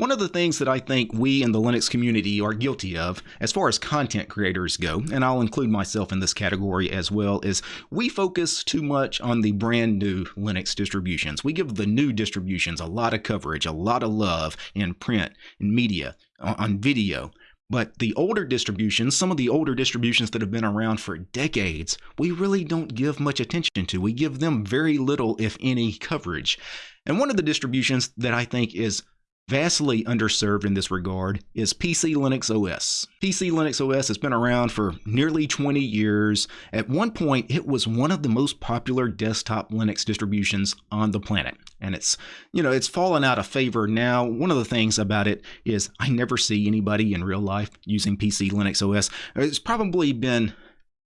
One of the things that I think we in the Linux community are guilty of, as far as content creators go, and I'll include myself in this category as well, is we focus too much on the brand new Linux distributions. We give the new distributions a lot of coverage, a lot of love in print, in media, on video. But the older distributions, some of the older distributions that have been around for decades, we really don't give much attention to. We give them very little, if any, coverage. And one of the distributions that I think is vastly underserved in this regard is PC Linux OS. PC Linux OS has been around for nearly 20 years. At one point, it was one of the most popular desktop Linux distributions on the planet. And it's, you know, it's fallen out of favor now. One of the things about it is I never see anybody in real life using PC Linux OS. It's probably been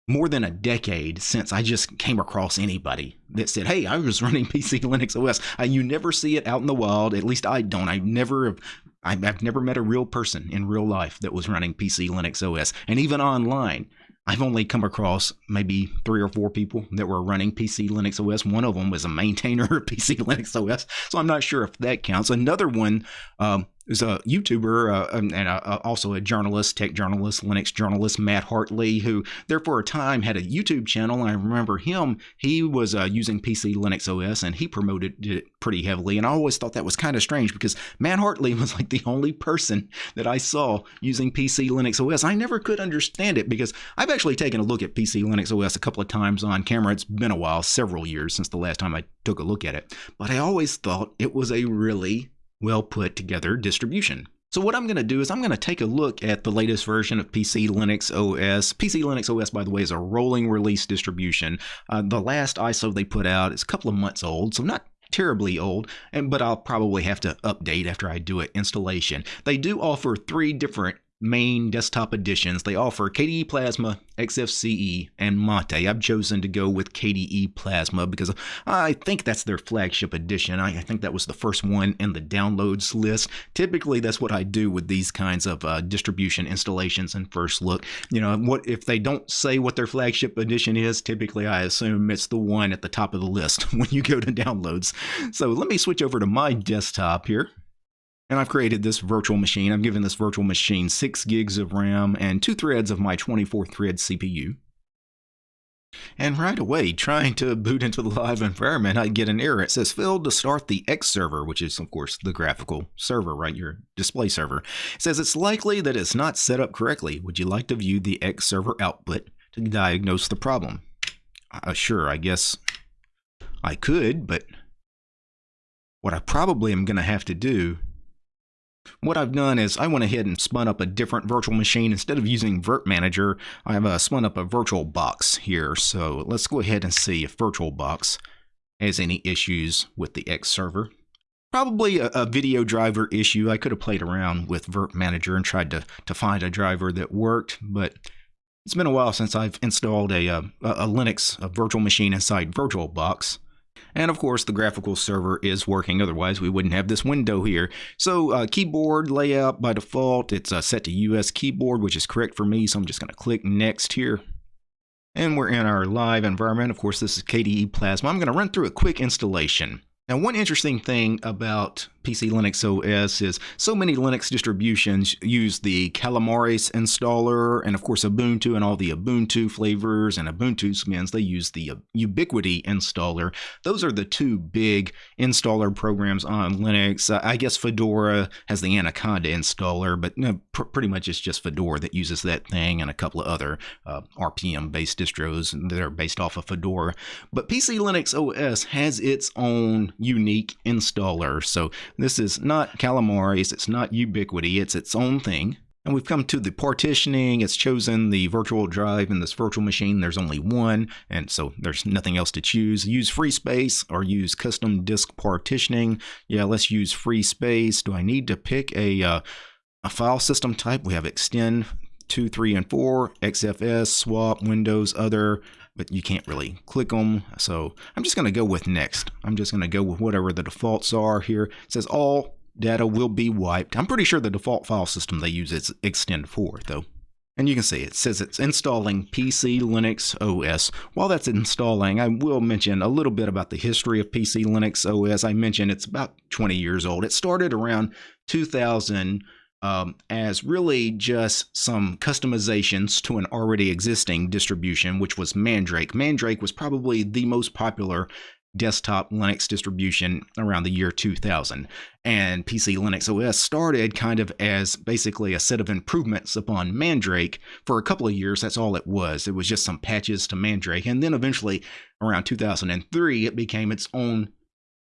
more than a decade since I just came across anybody that said, "Hey, I was running PC Linux OS." You never see it out in the wild. At least I don't. I never have. I've never met a real person in real life that was running PC Linux OS, and even online. I've only come across maybe three or four people that were running PC Linux OS. One of them was a maintainer of PC Linux OS, so I'm not sure if that counts. Another one um, is a YouTuber uh, and uh, also a journalist, tech journalist, Linux journalist, Matt Hartley, who there for a time had a YouTube channel. I remember him; he was uh, using PC Linux OS and he promoted it pretty heavily. And I always thought that was kind of strange because Matt Hartley was like the only person that I saw using PC Linux OS. I never could understand it because I've actually taken a look at PC Linux OS a couple of times on camera. It's been a while, several years since the last time I took a look at it, but I always thought it was a really well put together distribution. So what I'm going to do is I'm going to take a look at the latest version of PC Linux OS. PC Linux OS, by the way, is a rolling release distribution. Uh, the last ISO they put out is a couple of months old, so not terribly old, and but I'll probably have to update after I do an installation. They do offer three different main desktop editions. They offer KDE Plasma, XFCE, and Mate. I've chosen to go with KDE Plasma because I think that's their flagship edition. I, think that was the first one in the downloads list. Typically, that's what I do with these kinds of uh, distribution installations and first look. You know, what if they don't say what their flagship edition is? Typically, I assume it's the one at the top of the list when you go to downloads. So let me switch over to my desktop here. And I've created this virtual machine. I've given this virtual machine 6 gigs of RAM and two threads of my 24 thread CPU. And right away, trying to boot into the live environment, I get an error. It says failed to start the X server, which is, of course, the graphical server, right? Your display server. It says it's likely that it's not set up correctly. Would you like to view the X server output to diagnose the problem? Uh, sure, I guess I could, but what I probably am going to have to do what I've done is I went ahead and spun up a different virtual machine. Instead of using Virt Manager, I've uh, spun up a VirtualBox here. So let's go ahead and see if VirtualBox has any issues with the X server. Probably a, a, video driver issue. I could have played around with Virt Manager and tried to, to find a driver that worked, but it's been a while since I've installed a, uh, a, a Linux a virtual machine inside VirtualBox. And of course, the graphical server is working, otherwise we wouldn't have this window here. So uh, keyboard layout by default, it's uh, set to US keyboard, which is correct for me, so I'm just going to click next here. And we're in our live environment. Of course, this is KDE Plasma. I'm going to run through a quick installation. Now, one interesting thing about PC Linux OS is so many Linux distributions use the Calamares installer and of course Ubuntu and all the Ubuntu flavors and Ubuntu skins, they use the Ubiquity installer. Those are the two big installer programs on Linux. I guess Fedora has the Anaconda installer, but pr pretty much it's just Fedora that uses that thing and a couple of other uh, RPM-based distros that are based off of Fedora. But PC Linux OS has its own unique installer. So this is not Calamares, it's not Ubiquity, it's its own thing. And we've come to the partitioning. It's chosen the virtual drive in this virtual machine. There's only one, and so there's nothing else to choose. Use free space or use custom disk partitioning. Yeah, let's use free space. Do I need to pick a, uh, a file system type? We have extend 2, 3, and 4, XFS, swap, Windows, other, but you can't really click them. So I'm just going to go with next. I'm just going to go with whatever the defaults are here. It says all data will be wiped. I'm pretty sure the default file system they use is extend 4 though. And you can see it says it's installing PC Linux OS. While that's installing, I will mention a little bit about the history of PC Linux OS. I mentioned it's about 20 years old. It started around 2000 um, as really just some customizations to an already existing distribution, which was Mandrake. Mandrake was probably the most popular desktop Linux distribution around the year 2000. And PC Linux OS started kind of as basically a set of improvements upon Mandrake. For a couple of years, that's all it was. It was just some patches to Mandrake. And then eventually, around 2003, it became its own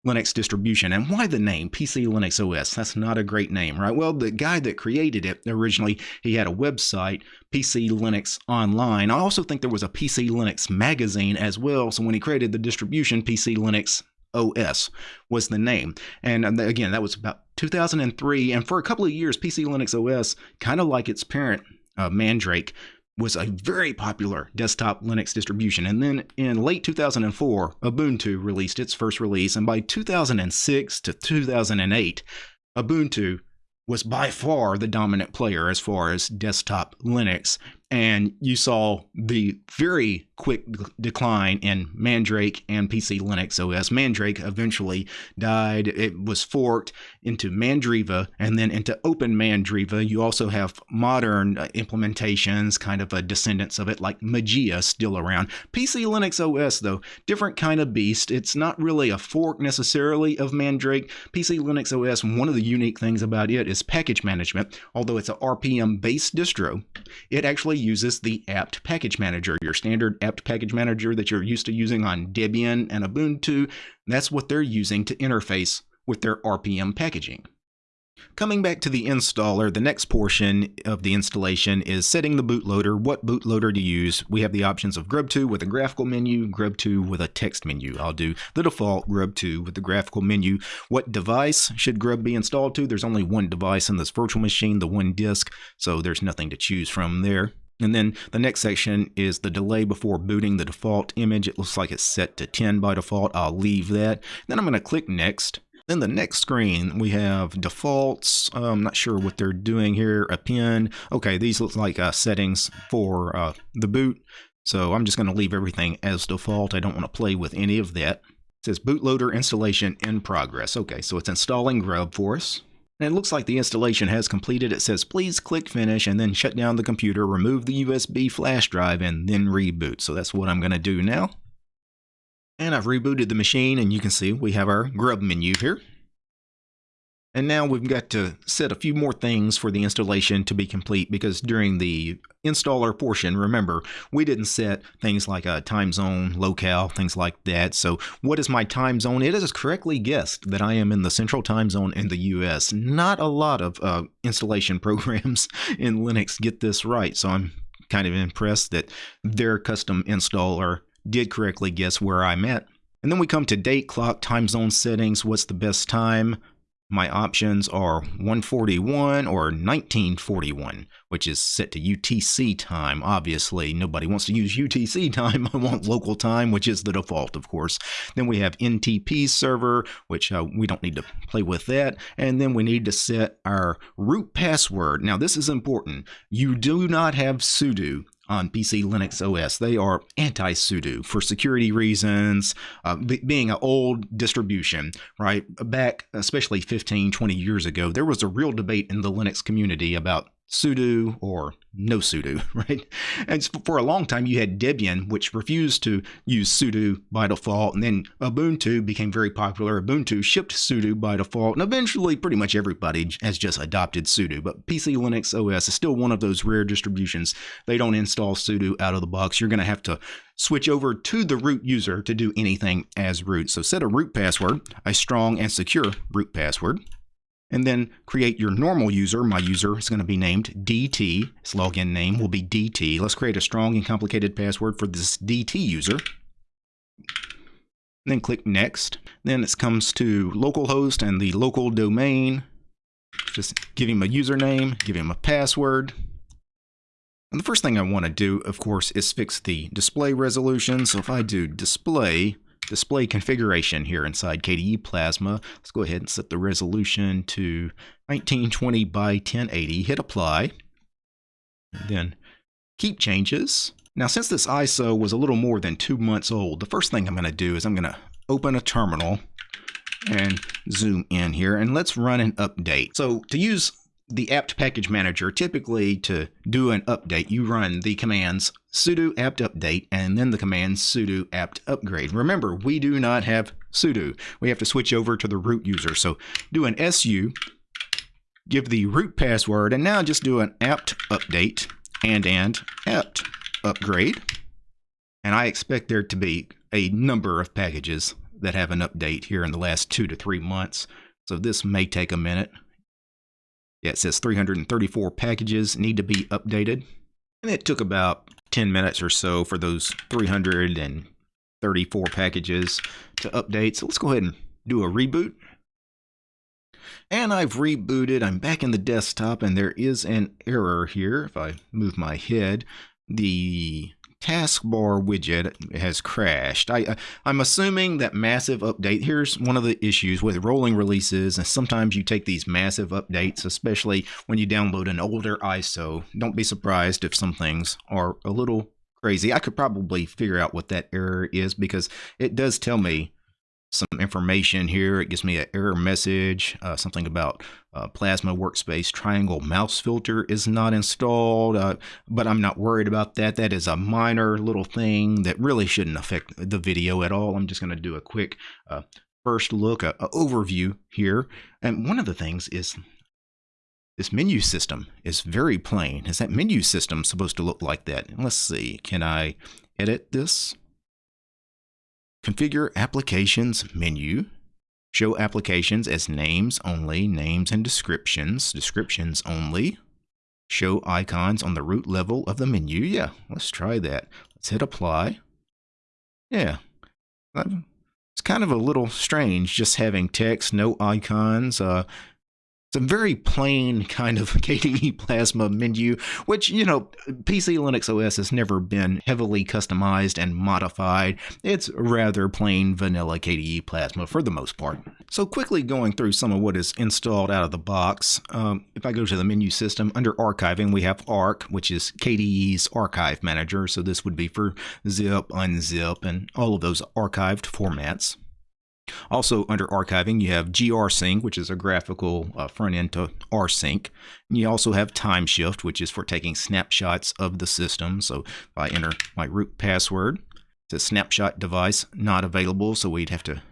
Linux distribution. And why the name PC Linux OS? That's not a great name, right? Well, the guy that created it originally, he had a website, PC Linux Online. I also think there was a PC Linux magazine as well. So when he created the distribution, PC Linux OS was the name. And again, that was about 2003. And for a couple of years, PC Linux OS, kind of like its parent, uh, Mandrake, was a very popular desktop Linux distribution. And then in late 2004, Ubuntu released its first release. And by 2006 to 2008, Ubuntu was by far the dominant player as far as desktop Linux and you saw the very quick decline in Mandrake and PC Linux OS. Mandrake eventually died. It was forked into Mandriva and then into Open Mandriva. You also have modern uh, implementations, kind of a descendants of it, like Mageia still around. PC Linux OS, though, different kind of beast. It's not really a fork necessarily of Mandrake. PC Linux OS, one of the unique things about it is package management. Although it's a RPM based distro, it actually uses the apt package manager, your standard apt package manager that you're used to using on Debian and Ubuntu. That's what they're using to interface with their RPM packaging. Coming back to the installer, the next portion of the installation is setting the bootloader. What bootloader to use? We have the options of Grub2 with a graphical menu, Grub2 with a text menu. I'll do the default Grub2 with the graphical menu. What device should Grub be installed to? There's only one device in this virtual machine, the one disk, so there's nothing to choose from there. And then the next section is the delay before booting the default image. It looks like it's set to 10 by default. I'll leave that. Then I'm going to click next. Then the next screen, we have defaults. Uh, I'm not sure what they're doing here. Append. Okay, these look like uh, settings for uh, the boot. So I'm just going to leave everything as default. I don't want to play with any of that. It says bootloader installation in progress. Okay, so it's installing Grub for us. And it looks like the installation has completed. It says please click finish and then shut down the computer, remove the USB flash drive, and then reboot. So that's what I'm going to do now. And I've rebooted the machine and you can see we have our grub menu here. And now we've got to set a few more things for the installation to be complete because during the installer portion, remember, we didn't set things like a time zone, locale, things like that. So what is my time zone? It is correctly guessed that I am in the central time zone in the US. Not a lot of uh, installation programs in Linux get this right. So I'm kind of impressed that their custom installer did correctly guess where I'm at. And then we come to date, clock, time zone settings. What's the best time? My options are 141 or 1941, which is set to UTC time. Obviously, nobody wants to use UTC time. I want local time, which is the default, of course. Then we have NTP server, which uh, we don't need to play with that. And then we need to set our root password. Now, this is important. You do not have sudo on PC Linux OS. They are anti-sudo for security reasons, uh, being an old distribution, right? Back, especially 15, 20 years ago, there was a real debate in the Linux community about sudo or no sudo, right? And for a long time, you had Debian, which refused to use sudo by default, and then Ubuntu became very popular. Ubuntu shipped sudo by default, and eventually, pretty much everybody has just adopted sudo. But PC Linux OS is still one of those rare distributions. They don't install sudo out of the box. You're going to have to switch over to the root user to do anything as root. So set a root password, a strong and secure root password and then create your normal user. My user is going to be named DT. Its login name will be DT. Let's create a strong and complicated password for this DT user. Then click next. Then it comes to localhost and the local domain. Just give him a username, give him a password. And the first thing I want to do, of course, is fix the display resolution. So if I do display display configuration here inside KDE Plasma. Let's go ahead and set the resolution to 1920 by 1080. Hit apply. Then keep changes. Now, since this ISO was a little more than two months old, the first thing I'm going to do is I'm going to open a terminal and zoom in here and let's run an update. So to use the apt package manager, typically to do an update, you run the commands sudo apt update and then the command sudo apt upgrade. Remember, we do not have sudo. We have to switch over to the root user. So do an su, give the root password, and now just do an apt update and and apt upgrade. And I expect there to be a number of packages that have an update here in the last two to three months. So this may take a minute. Yeah, it says 334 packages need to be updated. And it took about 10 minutes or so for those 334 packages to update. So let's go ahead and do a reboot. And I've rebooted. I'm back in the desktop and there is an error here. If I move my head, the taskbar widget has crashed. I, uh, I'm assuming that massive update, here's one of the issues with rolling releases, and sometimes you take these massive updates, especially when you download an older ISO. Don't be surprised if some things are a little crazy. I could probably figure out what that error is because it does tell me some information here. It gives me an error message, uh, something about uh, Plasma Workspace Triangle Mouse Filter is not installed, uh, but I'm not worried about that. That is a minor little thing that really shouldn't affect the video at all. I'm just going to do a quick uh, first look, a, a overview here. And one of the things is this menu system is very plain. Is that menu system supposed to look like that? Let's see. Can I edit this? Configure Applications menu. Show applications as names only, names and descriptions, descriptions only. Show icons on the root level of the menu. Yeah, let's try that. Let's hit apply. Yeah, it's kind of a little strange just having text, no icons. Uh, it's a very plain kind of KDE Plasma menu, which, you know, PC Linux OS has never been heavily customized and modified. It's rather plain vanilla KDE Plasma for the most part. So quickly going through some of what is installed out of the box, um, if I go to the menu system, under archiving, we have Ark, which is KDE's archive manager. So this would be for zip, unzip, and all of those archived formats. Also, under archiving, you have grsync, which is a graphical uh, front end to rsync. And you also have timeshift, which is for taking snapshots of the system. So if I enter my root password, it says snapshot device not available, so we'd have to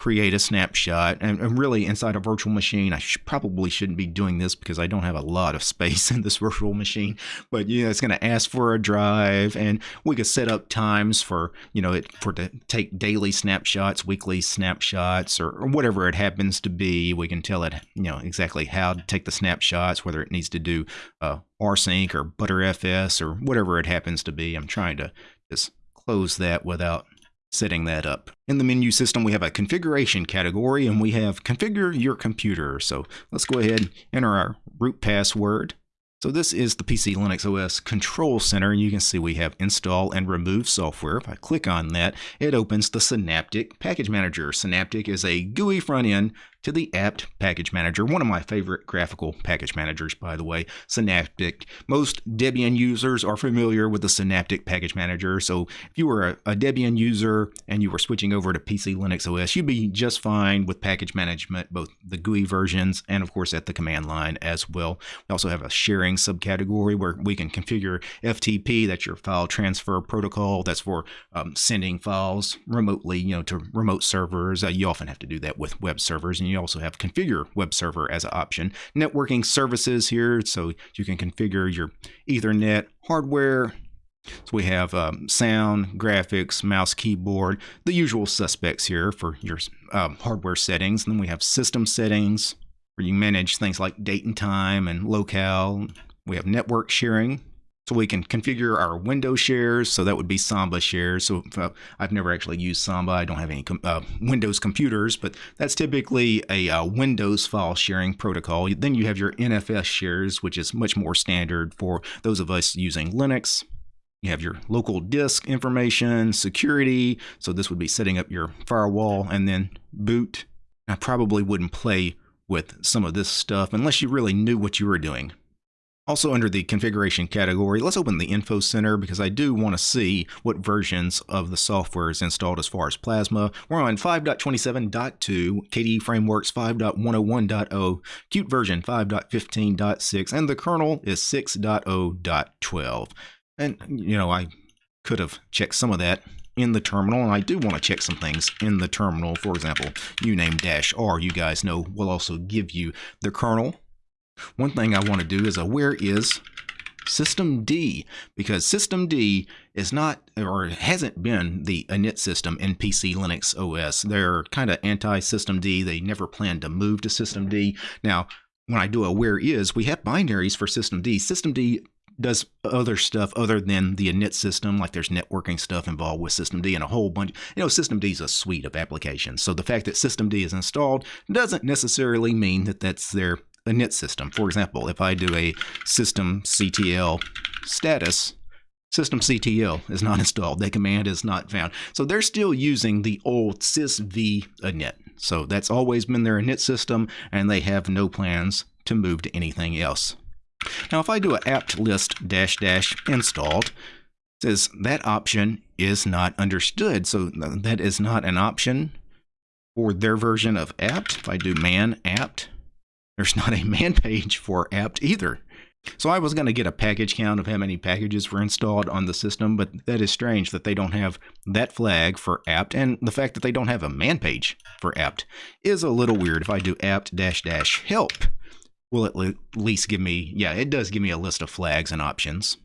create a snapshot. And, and really, inside a virtual machine, I sh probably shouldn't be doing this because I don't have a lot of space in this virtual machine. But you know, it's going to ask for a drive, and we could set up times for you know it for to take daily snapshots, weekly snapshots, or, or whatever it happens to be. We can tell it you know exactly how to take the snapshots, whether it needs to do uh, rsync or btrfs or whatever it happens to be. I'm trying to just close that without setting that up. In the menu system, we have a configuration category and we have configure your computer. So let's go ahead and enter our root password. So this is the PC Linux OS Control Center. And you can see we have install and remove software. If I click on that, it opens the Synaptic Package Manager. Synaptic is a GUI front end to the apt package manager, one of my favorite graphical package managers, by the way, Synaptic. Most Debian users are familiar with the Synaptic package manager, so if you were a, Debian user and you were switching over to PC Linux OS, you'd be just fine with package management, both the GUI versions and, of course, at the command line as well. We also have a sharing subcategory where we can configure FTP, that's your file transfer protocol, that's for um, sending files remotely, you know, to remote servers. Uh, you often have to do that with web servers, and you also have configure web server as an option. Networking services here, so you can configure your Ethernet hardware. So we have um, sound, graphics, mouse, keyboard, the usual suspects here for your um, hardware settings. And then we have system settings where you manage things like date and time and locale. We have network sharing, so we can configure our Windows shares. So that would be Samba shares. So uh, I've never actually used Samba. I don't have any com uh, Windows computers, but that's typically a uh, Windows file sharing protocol. Then you have your NFS shares, which is much more standard for those of us using Linux. You have your local disk information, security. So this would be setting up your firewall and then boot. I probably wouldn't play with some of this stuff unless you really knew what you were doing. Also, under the configuration category, let's open the Info Center because I do want to see what versions of the software is installed as far as Plasma. We're on 5.27.2, KDE Frameworks 5.101.0, Qt version 5.15.6, and the kernel is 6.0.12. And, you know, I could have checked some of that in the terminal, and I do want to check some things in the terminal. For example, uname-r, you guys know, will also give you the kernel one thing I want to do is a where is systemd because systemd is not or hasn't been the init system in PC Linux OS. They're kind of anti-systemd. They never plan to move to systemd. Now, when I do a where is, we have binaries for systemd. System D does other stuff other than the init system, like there's networking stuff involved with systemd and a whole bunch. You know, systemd is a suite of applications. So the fact that systemd is installed doesn't necessarily mean that that's their init system. For example, if I do a systemctl status, systemctl is not installed. The command is not found. So they're still using the old sysv init. So that's always been their init system, and they have no plans to move to anything else. Now, if I do a apt list dash dash installed, says that option is not understood. So that is not an option for their version of apt. If I do man apt, there's not a man page for apt either. So I was going to get a package count of how many packages were installed on the system, but that is strange that they don't have that flag for apt, and the fact that they don't have a man page for apt is a little weird. If I do apt dash dash help, will it at least give me, yeah, it does give me a list of flags and options.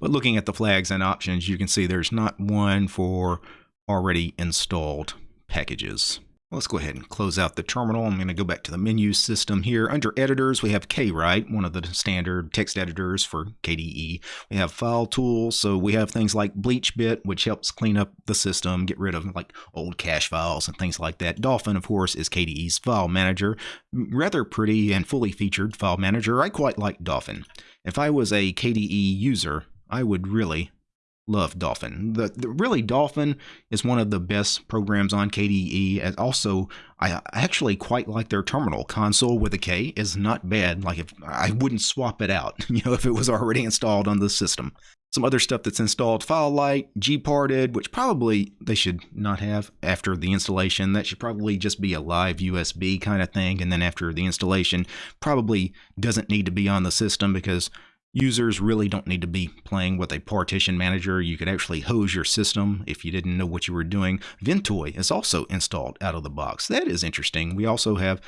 But looking at the flags and options, you can see there's not one for already installed packages. Let's go ahead and close out the terminal. I'm going to go back to the menu system here. Under editors, we have KWrite, one of the standard text editors for KDE. We have file tools, so we have things like BleachBit, which helps clean up the system, get rid of like old cache files and things like that. Dolphin, of course, is KDE's file manager. Rather pretty and fully featured file manager. I quite like Dolphin. If I was a KDE user, I would really love Dolphin. The, the, really Dolphin is one of the best programs on KDE. And also, I actually quite like their terminal console with a K is not bad. Like if I wouldn't swap it out, you know, if it was already installed on the system. Some other stuff that's installed: FileLight, Gparted, which probably they should not have after the installation. That should probably just be a live USB kind of thing. And then after the installation, probably doesn't need to be on the system because Users really don't need to be playing with a partition manager. You could actually hose your system if you didn't know what you were doing. Ventoy is also installed out of the box. That is interesting. We also have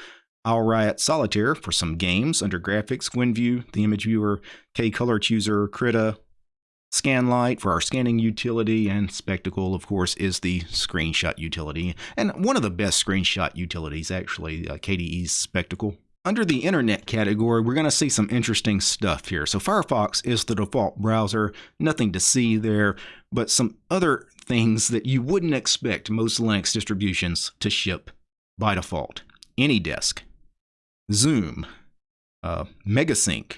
AisleRiot Solitaire for some games under graphics, GwenView, the image viewer, K-Color Chooser, Krita, Skanlite for our scanning utility, and Spectacle, of course, is the screenshot utility. And one of the best screenshot utilities, actually, uh, KDE's Spectacle. Under the internet category, we're going to see some interesting stuff here. So Firefox is the default browser, nothing to see there, but some other things that you wouldn't expect most Linux distributions to ship by default. AnyDesk, Zoom, uh, Megasync,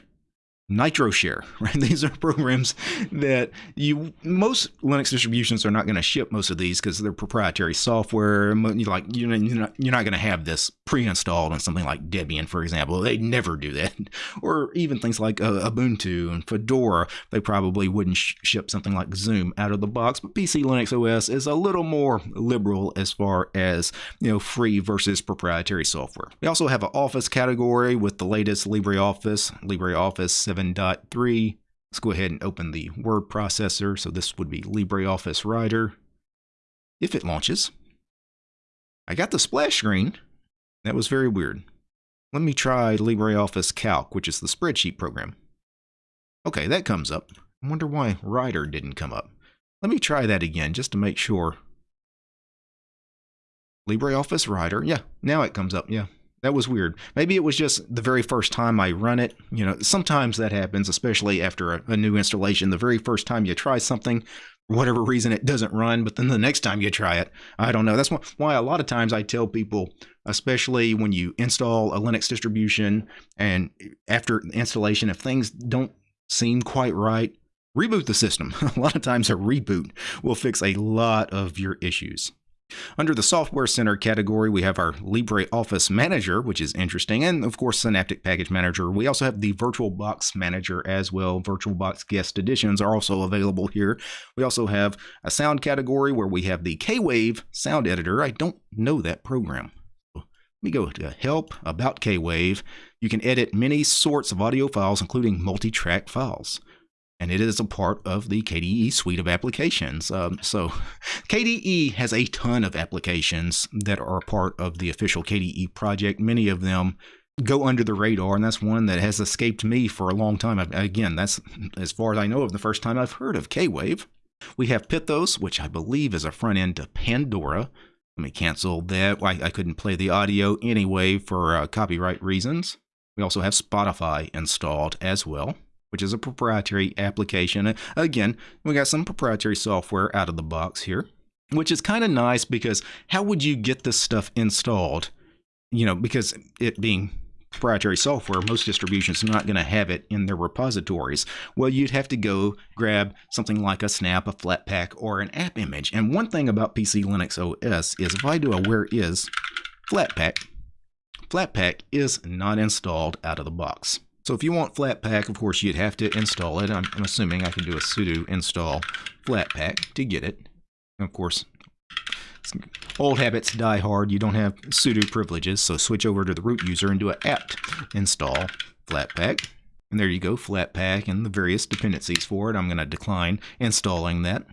NitroShare, right? These are programs that you most Linux distributions are not going to ship most of these because they're proprietary software. Like you know, you're not, going to have this pre-installed on something like Debian, for example. They never do that, or even things like uh, Ubuntu and Fedora. They probably wouldn't sh ship something like Zoom out of the box. But PC Linux OS is a little more liberal as far as you know free versus proprietary software. We also have an Office category with the latest LibreOffice, LibreOffice 7.3. Let's go ahead and open the word processor. So this would be LibreOffice Writer. If it launches, I got the splash screen. That was very weird. Let me try LibreOffice Calc, which is the spreadsheet program. Okay, that comes up. I wonder why Writer didn't come up. Let me try that again just to make sure. LibreOffice Writer. Yeah, now it comes up. Yeah, that was weird. Maybe it was just the very first time I run it. You know, sometimes that happens, especially after a, a, new installation. The very first time you try something, for whatever reason, it doesn't run. But then the next time you try it, I don't know. That's why a lot of times I tell people, especially when you install a Linux distribution and after installation, if things don't seem quite right, reboot the system. a lot of times a reboot will fix a lot of your issues. Under the Software Center category, we have our LibreOffice Manager, which is interesting, and of course, Synaptic Package Manager. We also have the VirtualBox Manager as well. VirtualBox Guest Additions are also available here. We also have a sound category where we have the K-Wave Sound Editor. I don't know that program. Let me go to Help, About K-Wave. You can edit many sorts of audio files, including multi-track files and it is a part of the KDE suite of applications. Um, so, KDE has a ton of applications that are part of the official KDE project. Many of them go under the radar, and that's one that has escaped me for a long time. Again, that's as far as I know of the first time I've heard of K-Wave. We have Pithos, which I believe is a front end to Pandora. Let me cancel that. I, I couldn't play the audio anyway for uh, copyright reasons. We also have Spotify installed as well which is a proprietary application. Again, we got some proprietary software out of the box here, which is kind of nice because how would you get this stuff installed? You know, because it being proprietary software, most distributions are not going to have it in their repositories. Well, you'd have to go grab something like a Snap, a Flatpak, or an app image. And one thing about PC Linux OS is if I do a where is Flatpak, Flatpak is not installed out of the box. So if you want Flatpak, of course, you'd have to install it. I'm, I'm assuming I can do a sudo install Flatpak to get it. And of course, old habits die hard. You don't have sudo privileges, so switch over to the root user and do an apt install Flatpak. And there you go, Flatpak and the various dependencies for it. I'm going to decline installing that.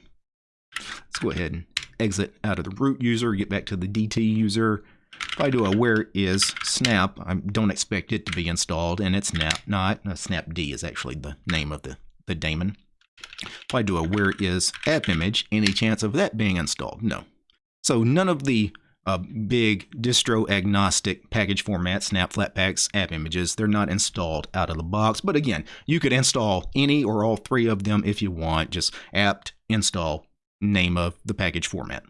Let's go ahead and exit out of the root user, get back to the DT user, if I do a where is snap, I don't expect it to be installed, and it's not. not. Uh, snapd is actually the name of the, the daemon. If I do a where is app image, any chance of that being installed? No. So none of the uh, big distro agnostic package format snap flatpaks app images they're not installed out of the box but again you could install any or all three of them if you want just apt install name of the package format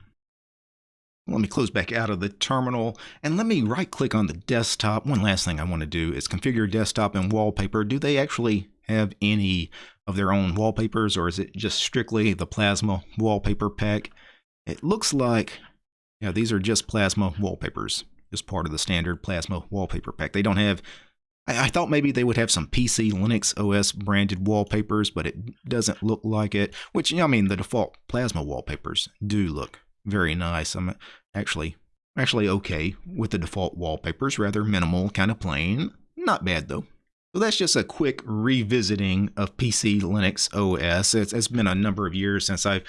let me close back out of the terminal and let me right click on the desktop. One last thing I want to do is configure desktop and wallpaper. Do they actually have any of their own wallpapers or is it just strictly the Plasma wallpaper pack? It looks like, yeah, these are just Plasma wallpapers, just part of the standard Plasma wallpaper pack. They don't have, I, I thought maybe they would have some PC Linux OS branded wallpapers, but it doesn't look like it, which, I mean, the default Plasma wallpapers do look very nice. I'm actually actually okay with the default wallpapers, rather minimal, kind of plain. Not bad though. So that's just a quick revisiting of PC Linux OS. It's, it's been a number of years since I've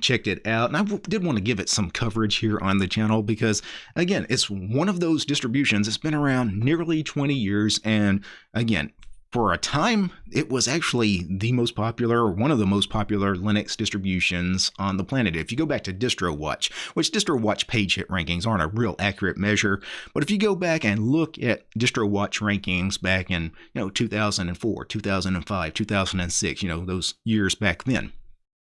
checked it out, and I did want to give it some coverage here on the channel because, again, it's one of those distributions. It's been around nearly 20 years, and again, for a time, it was actually the most popular, one of the most popular Linux distributions on the planet. If you go back to DistroWatch, which DistroWatch page hit rankings aren't a real accurate measure, but if you go back and look at DistroWatch rankings back in you know 2004, 2005, 2006, you know those years back then,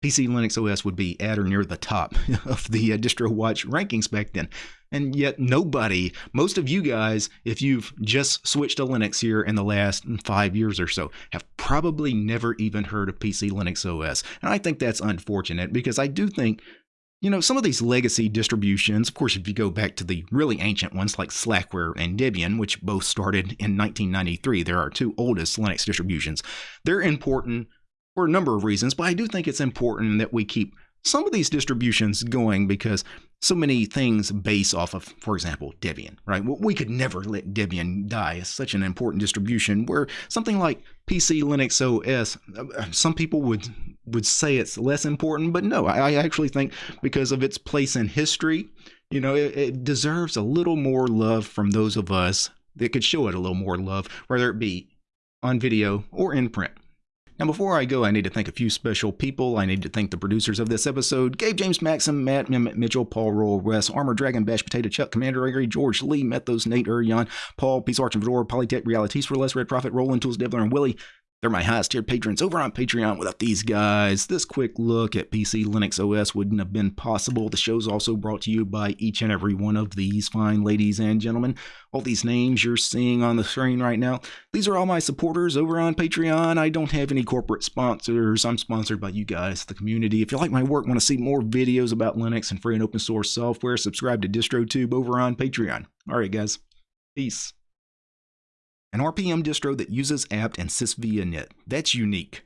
PC Linux OS would be at or near the top of the uh, DistroWatch rankings back then. And yet, nobody, most of you guys, if you've just switched to Linux here in the last five years or so, have probably never even heard of PC Linux OS. And I think that's unfortunate because I do think you know, some of these legacy distributions, of course, if you go back to the really ancient ones like Slackware and Debian, which both started in 1993, there are two oldest Linux distributions. They're important for a number of reasons, but I do think it's important that we keep some of these distributions going because so many things base off of, for example, Debian, right? We could never let Debian die. It's such an important distribution where something like PC Linux OS, uh, some people would would say it's less important, but no, I actually think because of its place in history, you know, it, it deserves a little more love from those of us that could show it a little more love, whether it be on video or in print. Now, before I go, I need to thank a few special people. I need to thank the producers of this episode Gabe James Maxim, Matt Mitchell, Paul Roll, Wes, Armor Dragon, Bash Potato, Chuck, Commander Gregory, George Lee, Methos, Nate Urion, Paul, Peace Arch and Fedora, Polytech, Realities for Less, Red Prophet, Roland, Tools, Devler, and Willie. They're my highest tier patrons over on Patreon. Without these guys, this quick look at PC Linux OS wouldn't have been possible. The show's also brought to you by each and every one of these fine ladies and gentlemen. All these names you're seeing on the screen right now, these are all my supporters over on Patreon. I don't have any corporate sponsors. I'm sponsored by you guys, the community. If you like my work, want to see more videos about Linux and free and open source software, subscribe to DistroTube over on Patreon. All right, guys. Peace. An RPM distro that uses apt and sysvinit. That's unique.